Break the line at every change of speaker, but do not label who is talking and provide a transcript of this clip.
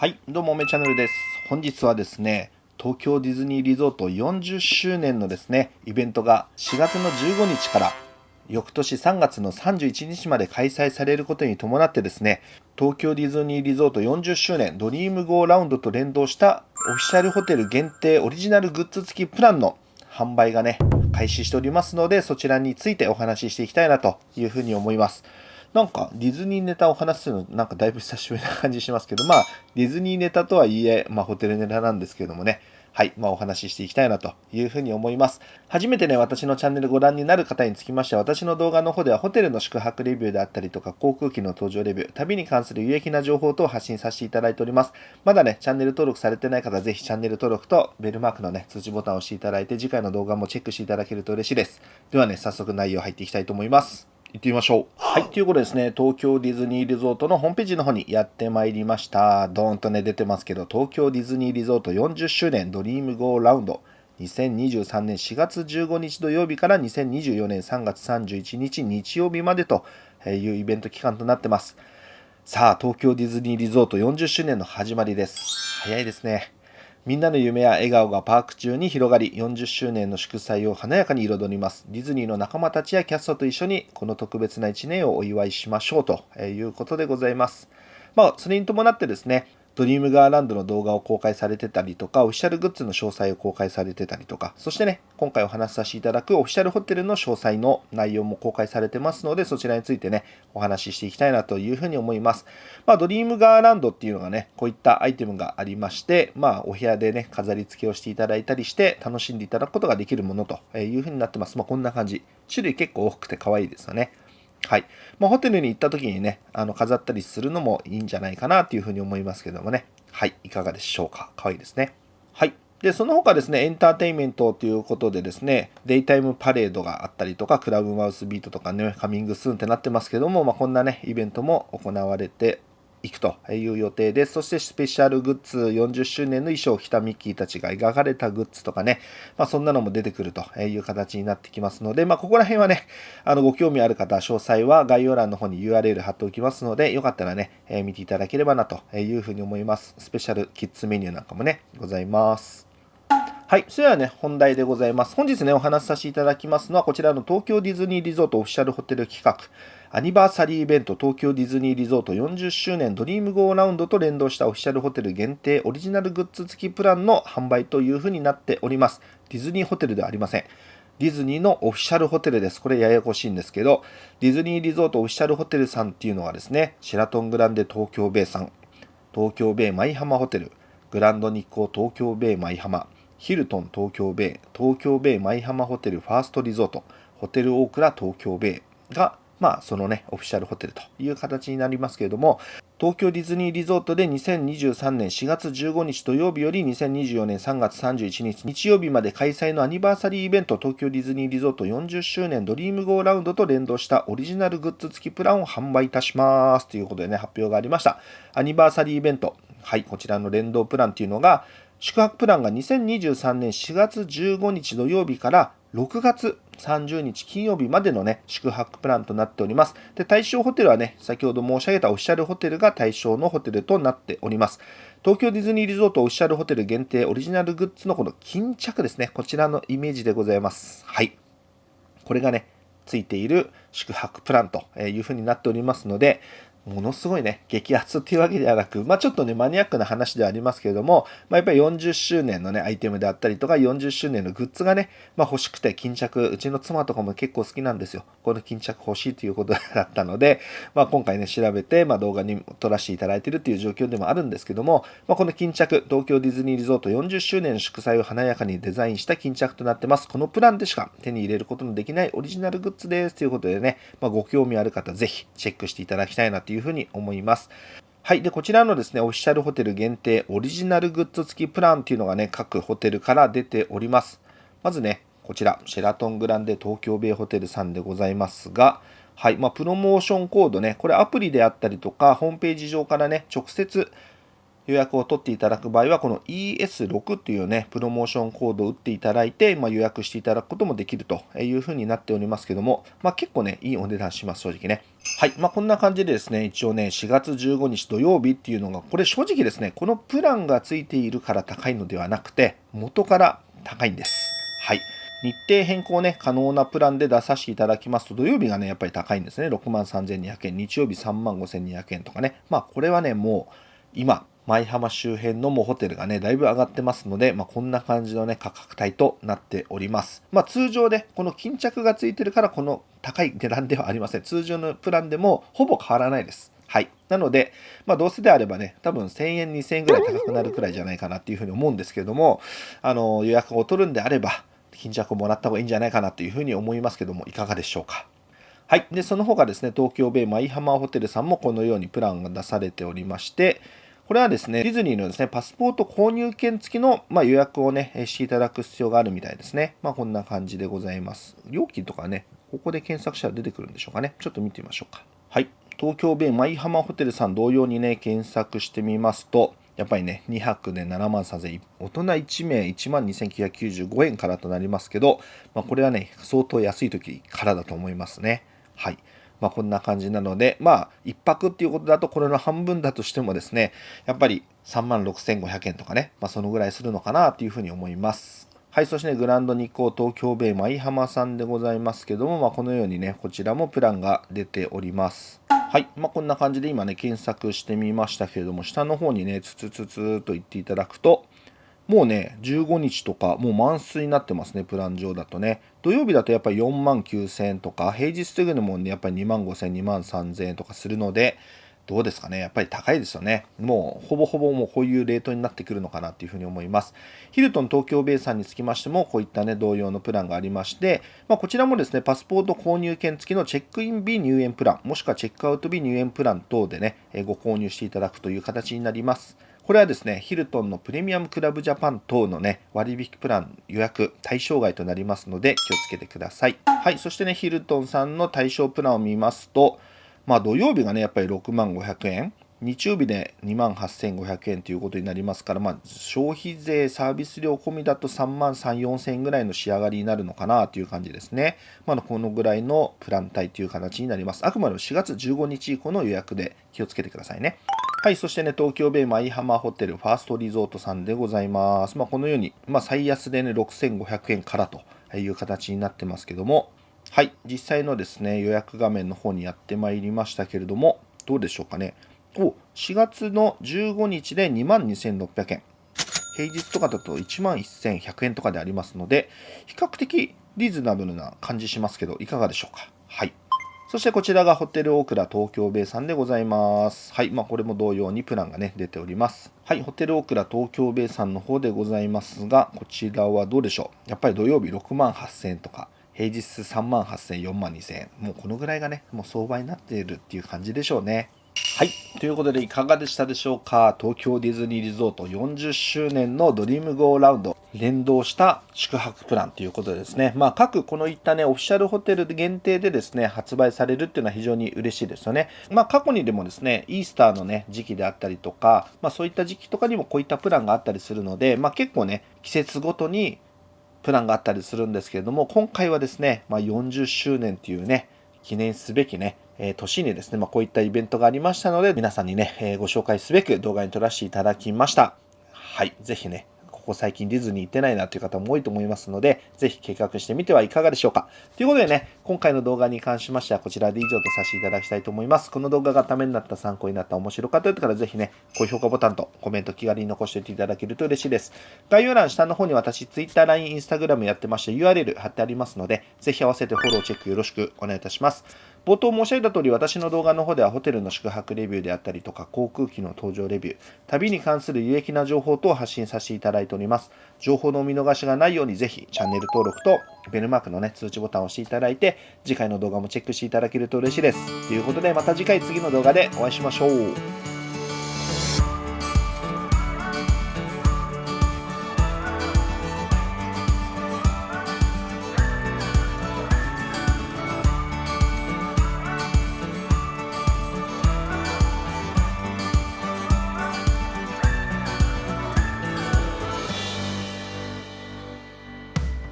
はい、どうも、めチャンネルです。本日はですね、東京ディズニーリゾート40周年のですね、イベントが4月の15日から翌年3月の31日まで開催されることに伴ってですね、東京ディズニーリゾート40周年ドリームゴーラウンドと連動したオフィシャルホテル限定オリジナルグッズ付きプランの販売がね、開始しておりますので、そちらについてお話ししていきたいなというふうに思います。なんかディズニーネタを話すのなんかだいぶ久しぶりな感じしますけど、まあディズニーネタとはいえ、まあホテルネタなんですけどもね、はい、まあ、お話ししていきたいなというふうに思います。初めてね、私のチャンネルご覧になる方につきましては、私の動画の方ではホテルの宿泊レビューであったりとか、航空機の搭乗レビュー、旅に関する有益な情報等を発信させていただいております。まだね、チャンネル登録されてない方は、ぜひチャンネル登録とベルマークのね、通知ボタンを押していただいて、次回の動画もチェックしていただけると嬉しいです。ではね、早速内容入っていきたいと思います。行ってみましょう。はい、ということですね、東京ディズニーリゾートのホームページの方にやってまいりました。ドーンとね、出てますけど、東京ディズニーリゾート40周年ドリームゴーラウンド。2023年4月15日土曜日から2024年3月31日日曜日までというイベント期間となってます。さあ、東京ディズニーリゾート40周年の始まりです。早いですね。みんなの夢や笑顔がパーク中に広がり、40周年の祝祭を華やかに彩ります。ディズニーの仲間たちやキャストと一緒に、この特別な1年をお祝いしましょうということでございます。まあ、それに伴ってですね、ドリームガーランドの動画を公開されてたりとか、オフィシャルグッズの詳細を公開されてたりとか、そしてね、今回お話しさせていただくオフィシャルホテルの詳細の内容も公開されてますので、そちらについてね、お話ししていきたいなというふうに思います。まあ、ドリームガーランドっていうのがね、こういったアイテムがありまして、まあ、お部屋でね、飾り付けをしていただいたりして、楽しんでいただくことができるものというふうになってます。まあ、こんな感じ。種類結構多くて可愛いですよね。はい。まあ、ホテルに行った時にね、あの飾ったりするのもいいんじゃないかなというふうに思いますけどもね。はい。いかがでしょうか。可愛いいですね。はい。で、その他ですね、エンターテインメントということでですね、デイタイムパレードがあったりとか、クラブマウスビートとかね、カミングスーンってなってますけども、まあ、こんなね、イベントも行われて行くという予定です。そしてスペシャルグッズ40周年の衣装を着たミッキーたちが描かれたグッズとかね、まあ、そんなのも出てくるという形になってきますので、まあ、ここら辺はね、あのご興味ある方、詳細は概要欄の方に URL 貼っておきますので、よかったらね、え見ていただければなというふうに思います。スペシャルキッズメニューなんかもね、ございます。はい。それではね、本題でございます。本日ね、お話しさせていただきますのは、こちらの東京ディズニーリゾートオフィシャルホテル企画、アニバーサリーイベント東京ディズニーリゾート40周年ドリームゴーラウンドと連動したオフィシャルホテル限定オリジナルグッズ付きプランの販売というふうになっております。ディズニーホテルではありません。ディズニーのオフィシャルホテルです。これややこしいんですけど、ディズニーリゾートオフィシャルホテルさんっていうのはですね、シェラトングランデ東京ベイさん、東京ベイ舞浜ホテル、グランド日光東京ベイ舞浜、ヒルトン東京ベイ、東京ベイ舞浜ホテルファーストリゾート、ホテルオークラ東京ベイがまあ、そのね、オフィシャルホテルという形になりますけれども、東京ディズニーリゾートで2023年4月15日土曜日より2024年3月31日日曜日まで開催のアニバーサリーイベント東京ディズニーリゾート40周年ドリームゴーラウンドと連動したオリジナルグッズ付きプランを販売いたしますということでね、発表がありました。アニバーサリーイベント、はい、こちらの連動プランというのが、宿泊プランが2023年4月15日土曜日から6月30日金曜日までのね、宿泊プランとなっております。で、対象ホテルはね、先ほど申し上げたオフィシャルホテルが対象のホテルとなっております。東京ディズニーリゾートオフィシャルホテル限定オリジナルグッズのこの巾着ですね。こちらのイメージでございます。はい。これがね、ついている宿泊プランというふうになっておりますので、ものすごいね、激アツっていうわけではなく、まあちょっとね、マニアックな話ではありますけれども、まあやっぱり40周年のね、アイテムであったりとか、40周年のグッズがね、まあ欲しくて巾着、うちの妻とかも結構好きなんですよ。この巾着欲しいということだったので、まあ今回ね、調べて、まあ動画に撮らせていただいているっていう状況でもあるんですけども、まあこの巾着、東京ディズニーリゾート40周年の祝祭を華やかにデザインした巾着となってます。このプランでしか手に入れることのできないオリジナルグッズです。ということでね、まあご興味ある方、ぜひチェックしていただきたいなというふうに思います。はい。で、こちらのですね、オフィシャルホテル限定オリジナルグッズ付きプランっていうのがね、各ホテルから出ております。まずね、こちら、シェラトングランデ東京ベイホテルさんでございますが、はい。まあ、プロモーションコードね、これアプリであったりとか、ホームページ上からね、直接予約を取っていただく場合は、この ES6 っていうね、プロモーションコードを打っていただいて、まあ、予約していただくこともできるというふうになっておりますけども、まあ、結構ね、いいお値段します、正直ね。はい。まあ、こんな感じでですね、一応ね、4月15日土曜日っていうのが、これ正直ですね、このプランがついているから高いのではなくて、元から高いんです。はい。日程変更ね、可能なプランで出させていただきますと、土曜日がね、やっぱり高いんですね。6万3200円、日曜日3万5200円とかね。まあ、これはね、もう、今、舞浜周辺のもうホテルがね、だいぶ上がってますので、まあ、こんな感じのね、価格帯となっております。まあ、通常で、この巾着がついてるから、この高い値段ではありません。通常のプランでもほぼ変わらないです。はい。なので、まあ、どうせであればね、多分1000円、2000円ぐらい高くなるくらいじゃないかなっていうふうに思うんですけれども、あの、予約を取るんであれば、巾着をもらった方がいいんじゃないかなというふうに思いますけども、いかがでしょうか。はい。で、その他ですね、東京ベイマイハマーホテルさんもこのようにプランが出されておりまして、これはですね、ディズニーのですね、パスポート購入券付きの、まあ、予約をね、していただく必要があるみたいですね。まあ、こんな感じでございます。料金とかね、ここで検索したら出てくるんでしょうかね。ちょっと見てみましょうか。はい。東京ベイマイハマホテルさん同様にね、検索してみますと、やっぱりね、2泊で7万3000円、大人1名1万2995円からとなりますけど、まあ、これはね、相当安い時からだと思いますね。はい。まあ、こんな感じなので、まあ、1泊っていうことだと、これの半分だとしてもですね、やっぱり3万6500円とかね、まあ、そのぐらいするのかなというふうに思います。はい、そして、ね、グランド日光東京ベイ舞浜さんでございますけども、まあ、このようにね、こちらもプランが出ております。はい、まあ、こんな感じで今ね、検索してみましたけれども、下の方にね、つつつつと言っていただくと、もうね、15日とか、もう満水になってますね、プラン上だとね。土曜日だとやっぱり4万9000円とか、平日というのもね、やっぱり2万5000円、2万3000円とかするので、どうですかねやっぱり高いですよね。もうほぼほぼもうこういうレートになってくるのかなっていうふうに思います。ヒルトン東京ベイさんにつきましてもこういったね同様のプランがありまして、まあ、こちらもですねパスポート購入券付きのチェックイン日入園プランもしくはチェックアウト日入園プラン等でねご購入していただくという形になります。これはですね、ヒルトンのプレミアムクラブジャパン等のね、割引プラン予約対象外となりますので気をつけてください。はい、そしてね、ヒルトンさんの対象プランを見ますと、まあ土曜日がね、やっぱり6万500円、日曜日で2万8500円ということになりますから、まあ、消費税、サービス料込みだと3万3、4000円ぐらいの仕上がりになるのかなという感じですね。まあ、このぐらいのプラン帯という形になります。あくまでも4月15日以降の予約で気をつけてくださいね。はい、そしてね、東京ベイ舞浜ホテルファーストリゾートさんでございます。まあ、このように、まあ、最安でね、6500円からという形になってますけども、はい、実際のですね、予約画面の方にやってまいりましたけれども、どうでしょうかね。お4月の15日で22,600円。平日とかだと11,100円とかでありますので、比較的リーズナブルな感じしますけど、いかがでしょうか。はい。そしてこちらがホテルオークラ東京ベイさんでございます。はい。まあこれも同様にプランがね、出ております。はい。ホテルオークラ東京ベイさんの方でございますが、こちらはどうでしょう？やっぱり土曜日6万8000円とか、平日3万8000円、4万2000円。もうこのぐらいがね、もう相場になっているっていう感じでしょうね。はい。ということで、いかがでしたでしょうか？東京ディズニーリゾート40周年のドリームゴーラウンド連動した宿泊プランということでですね、まあ、各このいったね、オフィシャルホテル限定でですね、発売されるっていうのは非常に嬉しいですよね。まあ、過去にでもですね、イースターのね、時期であったりとか、まあ、そういった時期とかにもこういったプランがあったりするので、まあ、結構ね、季節ごとにプランがあったりするんですけれども、今回はですね、まあ、40周年っていうね、記念すべきね、え年にですね、まあ、こういったイベントがありましたので、皆さんにね、えご紹介すべく動画に撮らせていただきました。はい、ぜひね、ここ最近ディズニー行ってないなという方も多いと思いますので、ぜひ計画してみてはいかがでしょうか。ということでね、今回の動画に関しましてはこちらで以上とさせていただきたいと思います。この動画がためになった、参考になった、面白かった方ぜひね、高評価ボタンとコメント気軽に残しておいていただけると嬉しいです。概要欄下の方に私、Twitter、LINE、Instagram やってまして URL 貼ってありますので、ぜひ合わせてフォローチェックよろしくお願いいたします。冒頭申し上げた通り、私の動画の方ではホテルの宿泊レビューであったりとか、航空機の搭乗レビュー、旅に関する有益な情報等を発信させていただいております。情報のお見逃しがないように、ぜひチャンネル登録とベルマークのね、通知ボタンを押していただいて、次回の動画もチェックしていただけると嬉しいです。ということで、また次回次の動画でお会いしましょう。